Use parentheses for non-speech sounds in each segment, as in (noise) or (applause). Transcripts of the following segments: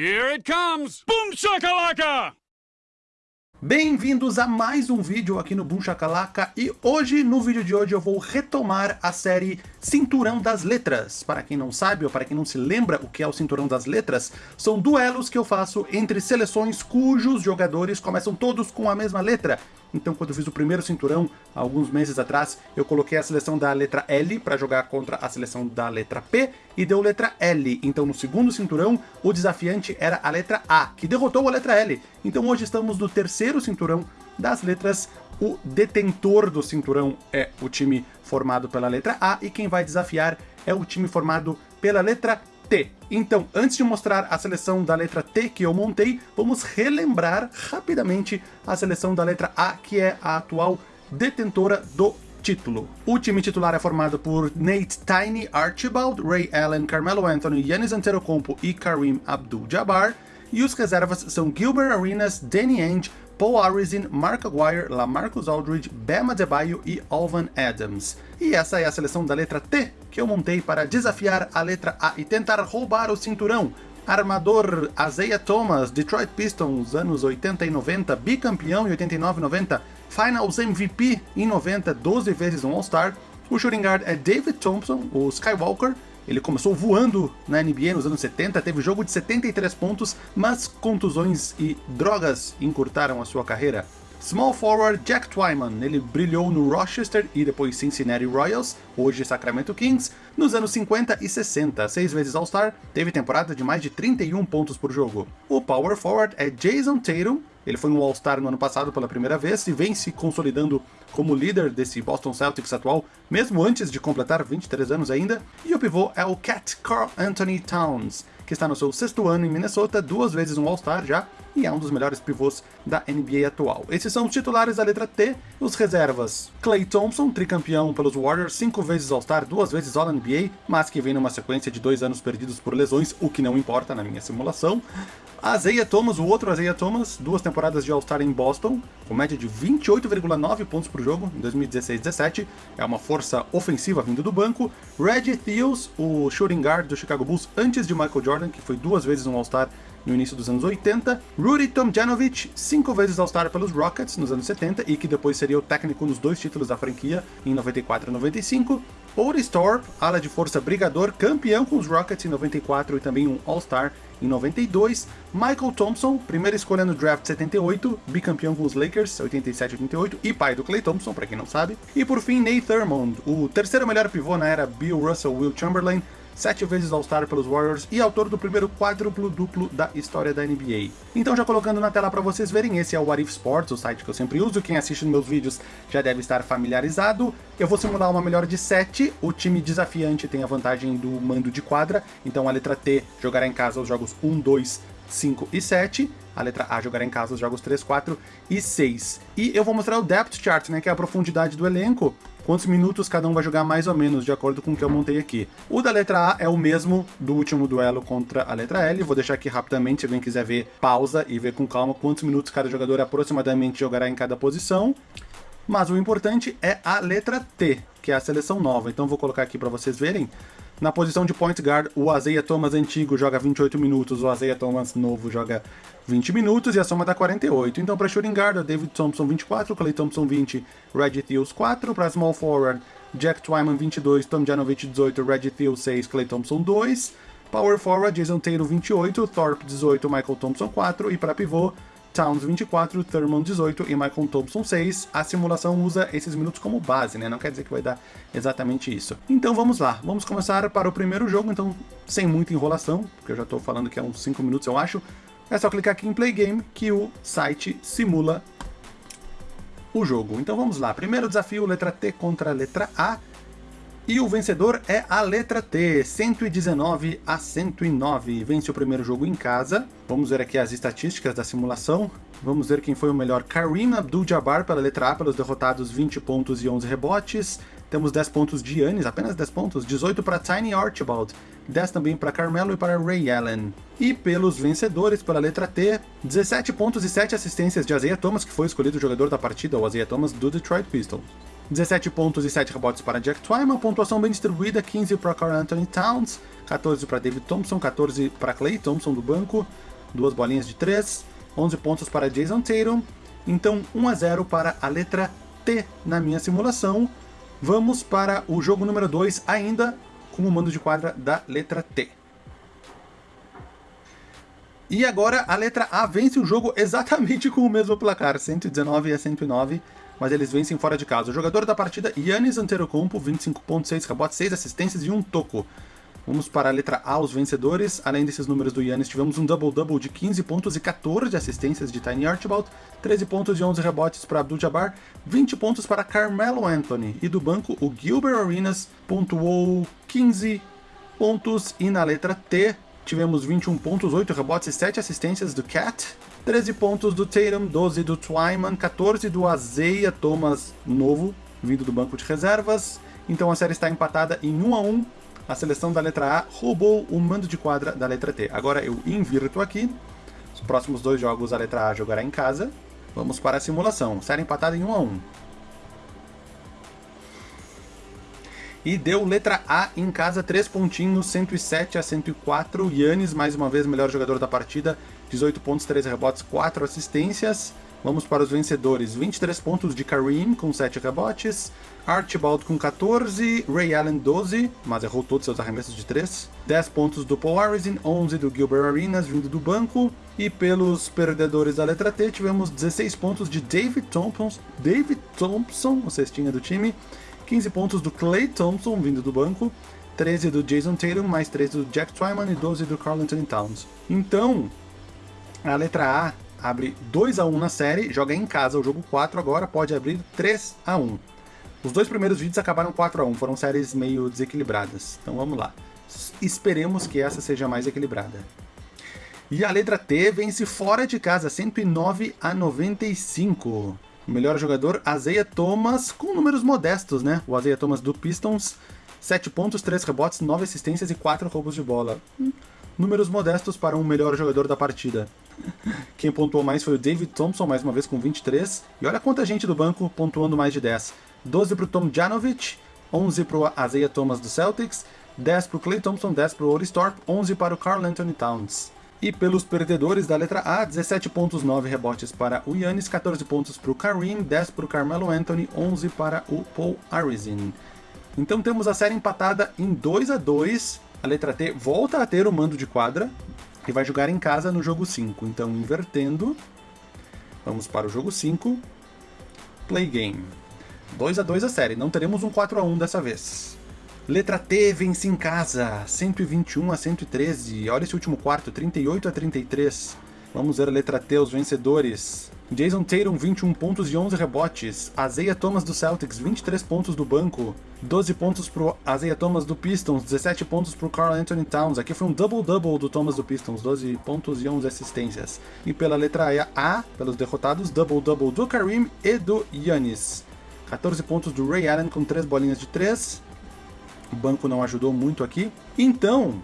Here it comes! Boom shakalaka! Bem-vindos a mais um vídeo aqui no Boom Shakalaka e hoje, no vídeo de hoje, eu vou retomar a série Cinturão das Letras. Para quem não sabe ou para quem não se lembra o que é o Cinturão das Letras, são duelos que eu faço entre seleções cujos jogadores começam todos com a mesma letra. Então quando eu fiz o primeiro cinturão, alguns meses atrás, eu coloquei a seleção da letra L para jogar contra a seleção da letra P e deu letra L. Então no segundo cinturão, o desafiante era a letra A, que derrotou a letra L. Então hoje estamos no terceiro cinturão das letras o detentor do cinturão é o time formado pela letra A e quem vai desafiar é o time formado pela letra T. Então, antes de mostrar a seleção da letra T que eu montei, vamos relembrar rapidamente a seleção da letra A, que é a atual detentora do título. O time titular é formado por Nate Tiny Archibald, Ray Allen, Carmelo Anthony, Yannis Antetokounmpo e Kareem Abdul-Jabbar, e os reservas são Gilbert Arenas, Danny Ainge, Paul Arizin, Mark Aguirre, Lamarcus Aldridge, Bam Adebayo e Alvan Adams. E essa é a seleção da letra T que eu montei para desafiar a letra A e tentar roubar o cinturão. Armador Isaiah Thomas, Detroit Pistons, anos 80 e 90, bicampeão em 89 e 90, Finals MVP em 90, 12 vezes um All-Star. O shooting guard é David Thompson, o Skywalker, ele começou voando na NBA nos anos 70, teve jogo de 73 pontos, mas contusões e drogas encurtaram a sua carreira. Small forward Jack Twyman, ele brilhou no Rochester e depois Cincinnati Royals, hoje Sacramento Kings, nos anos 50 e 60, seis vezes All-Star, teve temporada de mais de 31 pontos por jogo. O power forward é Jason Tatum, ele foi um All-Star no ano passado pela primeira vez e vem se consolidando como líder desse Boston Celtics atual, mesmo antes de completar 23 anos ainda. E o pivô é o Cat Carl Anthony Towns, que está no seu sexto ano em Minnesota, duas vezes um All-Star já, e é um dos melhores pivôs da NBA atual. Esses são os titulares da letra T, os reservas. Clay Thompson, tricampeão pelos Warriors, cinco vezes All-Star, duas vezes All-NBA, mas que vem numa sequência de dois anos perdidos por lesões, o que não importa na minha simulação. Isaiah Thomas, o outro Isaiah Thomas, duas temporadas de All-Star em Boston, com média de 28,9 pontos por jogo em 2016-17, é uma força ofensiva vindo do banco. Reggie Theos, o shooting guard do Chicago Bulls antes de Michael Jordan, que foi duas vezes um All-Star no início dos anos 80, Rudy Tomjanovich, cinco vezes All-Star pelos Rockets nos anos 70 e que depois seria o técnico nos dois títulos da franquia em 94 e 95, Otis Thorpe, ala de força brigador, campeão com os Rockets em 94 e também um All-Star em 92, Michael Thompson, primeira escolha no draft 78, bicampeão com os Lakers 87 88 e pai do Clay Thompson, para quem não sabe, e por fim Nate Thurmond, o terceiro melhor pivô na era Bill Russell Will Chamberlain, sete vezes All-Star pelos Warriors e autor do primeiro quádruplo-duplo da história da NBA. Então já colocando na tela para vocês verem, esse é o What If Sports, o site que eu sempre uso, quem assiste meus vídeos já deve estar familiarizado. Eu vou simular uma melhor de 7, o time desafiante tem a vantagem do mando de quadra, então a letra T jogará em casa os jogos 1, 2, 5 e 7. A letra A jogará em casa os jogos 3, 4 e 6. E eu vou mostrar o Depth Chart, né, que é a profundidade do elenco quantos minutos cada um vai jogar mais ou menos, de acordo com o que eu montei aqui. O da letra A é o mesmo do último duelo contra a letra L, vou deixar aqui rapidamente, se alguém quiser ver, pausa e ver com calma quantos minutos cada jogador aproximadamente jogará em cada posição. Mas o importante é a letra T, que é a seleção nova, então vou colocar aqui para vocês verem. Na posição de point guard, o Azeia Thomas antigo joga 28 minutos, o Azeia Thomas novo joga 20 minutos e a soma dá 48. Então para shooting guard, David Thompson 24, Clay Thompson 20, Reggie Theos 4. Para small forward, Jack Twyman 22, Tom Janovich 18, Reggie Theos 6, Clay Thompson 2. Power forward, Jason Taylor 28, Thorpe 18, Michael Thompson 4. E para pivô, Towns 24, Thurman 18 e Michael Thompson 6. A simulação usa esses minutos como base, né? Não quer dizer que vai dar exatamente isso. Então vamos lá, vamos começar para o primeiro jogo, então sem muita enrolação, porque eu já estou falando que é uns 5 minutos eu acho. É só clicar aqui em Play Game que o site simula o jogo. Então vamos lá, primeiro desafio, letra T contra letra A. E o vencedor é a letra T, 119 a 109. Vence o primeiro jogo em casa. Vamos ver aqui as estatísticas da simulação. Vamos ver quem foi o melhor. Kareem Abdul-Jabbar pela letra A, pelos derrotados 20 pontos e 11 rebotes. Temos 10 pontos de Yannis, apenas 10 pontos. 18 para Tiny Archibald. 10 também para Carmelo e para Ray Allen. E pelos vencedores, pela letra T, 17 pontos e 7 assistências de Isaiah Thomas, que foi escolhido o jogador da partida, o Isaiah Thomas do Detroit Pistons. 17 pontos e 7 rebotes para Jack Twyman, pontuação bem distribuída, 15 para Carl Anthony Towns, 14 para David Thompson, 14 para Clay Thompson do banco, duas bolinhas de 3, 11 pontos para Jason Tatum, então 1 a 0 para a letra T na minha simulação. Vamos para o jogo número 2, ainda com o mando de quadra da letra T. E agora a letra A vence o jogo exatamente com o mesmo placar, 119 a 109, mas eles vencem fora de casa. O jogador da partida, Yannis Antetokounmpo, 25.6 rebotes, 6 assistências e 1 toco. Vamos para a letra A, os vencedores. Além desses números do Yannis, tivemos um double-double de 15 pontos e 14 assistências de Tiny Archibald, 13 pontos e 11 rebotes para Abdul-Jabbar, 20 pontos para Carmelo Anthony. E do banco, o Gilbert Arenas pontuou 15 pontos. E na letra T, tivemos 21 pontos, 8 rebotes e 7 assistências do Cat, 13 pontos do Tatum, 12 do Twyman, 14 do Azeia Thomas novo, vindo do banco de reservas. Então a série está empatada em 1 a 1. A seleção da letra A roubou o mando de quadra da letra T. Agora eu invirto aqui. Os próximos dois jogos a letra A jogará em casa. Vamos para a simulação. Série empatada em 1 a 1. E deu letra A em casa, 3 pontinhos, 107 a 104. Yannis, mais uma vez, melhor jogador da partida, 18 pontos, 13 rebotes, 4 assistências. Vamos para os vencedores, 23 pontos de Kareem com 7 rebotes, Archibald com 14, Ray Allen 12, mas errou todos seus arremessos de 3, 10 pontos do Paul Arizin, 11 do Gilbert Arenas vindo do banco, e pelos perdedores da letra T tivemos 16 pontos de David Thompson, David Thompson, o cestinha do time, 15 pontos do Clay Thompson, vindo do banco, 13 do Jason Tatum, mais 13 do Jack Twyman e 12 do Carl Anthony Towns. Então, a letra A abre 2 a 1 na série, joga em casa o jogo 4 agora, pode abrir 3 a 1. Os dois primeiros vídeos acabaram 4 a 1, foram séries meio desequilibradas. Então vamos lá. Esperemos que essa seja mais equilibrada. E a letra T vence fora de casa, 109 a 95. O melhor jogador, Azeia Thomas, com números modestos, né? O Azeia Thomas do Pistons, 7 pontos, 3 rebotes, 9 assistências e 4 roubos de bola. Números modestos para um melhor jogador da partida. (laughs) Quem pontuou mais foi o David Thompson, mais uma vez com 23. E olha quanta gente do banco pontuando mais de 10. 12 para o Tom Janovich, 11 para o Azeia Thomas do Celtics, 10 para o Clay Thompson, 10 para o Oris Thorpe, 11 para o Carl Anthony Towns. E pelos perdedores da letra A, 17 pontos, 9 rebotes para o Yannis, 14 pontos para o Kareem, 10 para o Carmelo Anthony, 11 para o Paul Arizin. Então temos a série empatada em 2 a 2 A letra T volta a ter o mando de quadra e vai jogar em casa no jogo 5. Então invertendo, vamos para o jogo 5, Play Game. 2 a 2 a série, não teremos um 4 a 1 dessa vez. Letra T vence em casa, 121 a 113. Olha esse último quarto, 38 a 33. Vamos ver a letra T, os vencedores. Jason Tatum, 21 pontos e 11 rebotes. Azeia Thomas do Celtics, 23 pontos do banco. 12 pontos pro Azeia Thomas do Pistons, 17 pontos pro Carl Anthony Towns. Aqui foi um double-double do Thomas do Pistons, 12 pontos e 11 assistências. E pela letra A, pelos derrotados, double-double do Kareem e do Yannis. 14 pontos do Ray Allen com 3 bolinhas de 3. O banco não ajudou muito aqui. Então,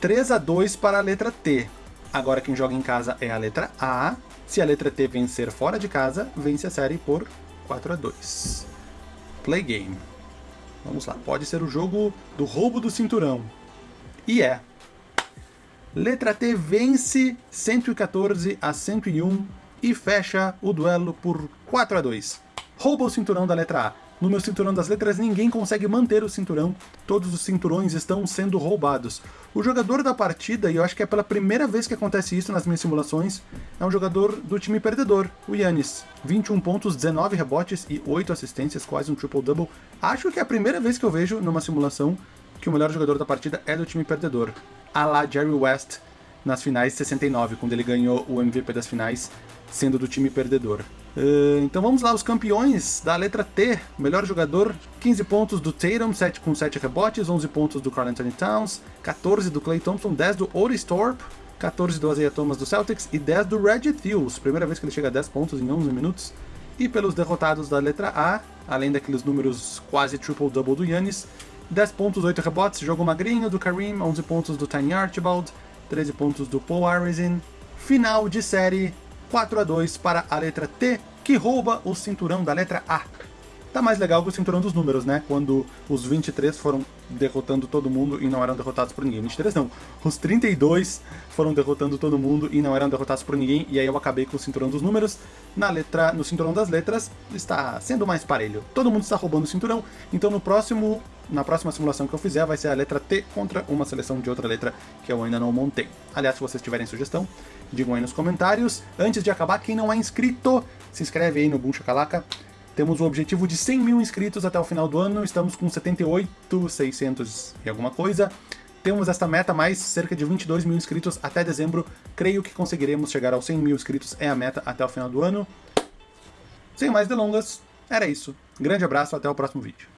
3 a 2 para a letra T. Agora quem joga em casa é a letra A. Se a letra T vencer fora de casa, vence a série por 4 a 2. Play game. Vamos lá, pode ser o jogo do roubo do cinturão. E é. Letra T vence 114 a 101 e fecha o duelo por 4 a 2. Rouba o cinturão da letra A. No meu cinturão das letras, ninguém consegue manter o cinturão, todos os cinturões estão sendo roubados. O jogador da partida, e eu acho que é pela primeira vez que acontece isso nas minhas simulações, é um jogador do time perdedor, o Yannis. 21 pontos, 19 rebotes e 8 assistências, quase um triple-double. Acho que é a primeira vez que eu vejo numa simulação que o melhor jogador da partida é do time perdedor. A lá Jerry West nas finais 69, quando ele ganhou o MVP das finais, sendo do time perdedor. Uh, então vamos lá, os campeões da letra T. Melhor jogador, 15 pontos do Tatum, 7 com 7 rebotes, 11 pontos do Carl Anthony Towns, 14 do Clay Thompson, 10 do Otis Thorpe, 14 do Isaiah Thomas do Celtics e 10 do Reggie Thews. Primeira vez que ele chega a 10 pontos em 11 minutos. E pelos derrotados da letra A, além daqueles números quase triple-double do Yannis, 10 pontos, 8 rebotes, jogo magrinho do Kareem, 11 pontos do Tiny Archibald, 13 pontos do Paul Arizin. Final de série 4 a 2 para a letra T, que rouba o cinturão da letra A. Tá mais legal que o Cinturão dos Números, né? Quando os 23 foram derrotando todo mundo e não eram derrotados por ninguém. 23 não, os 32 foram derrotando todo mundo e não eram derrotados por ninguém, e aí eu acabei com o Cinturão dos Números. Na letra, no Cinturão das Letras, está sendo mais parelho. Todo mundo está roubando o cinturão, então no próximo, na próxima simulação que eu fizer vai ser a letra T contra uma seleção de outra letra que eu ainda não montei. Aliás, se vocês tiverem sugestão, digam aí nos comentários. Antes de acabar, quem não é inscrito, se inscreve aí no Boom Shakalaka. Temos o objetivo de 100 mil inscritos até o final do ano, estamos com 78, 600 e alguma coisa. Temos esta meta mais cerca de 22 mil inscritos até dezembro. Creio que conseguiremos chegar aos 100 mil inscritos, é a meta até o final do ano. Sem mais delongas, era isso. Grande abraço, até o próximo vídeo.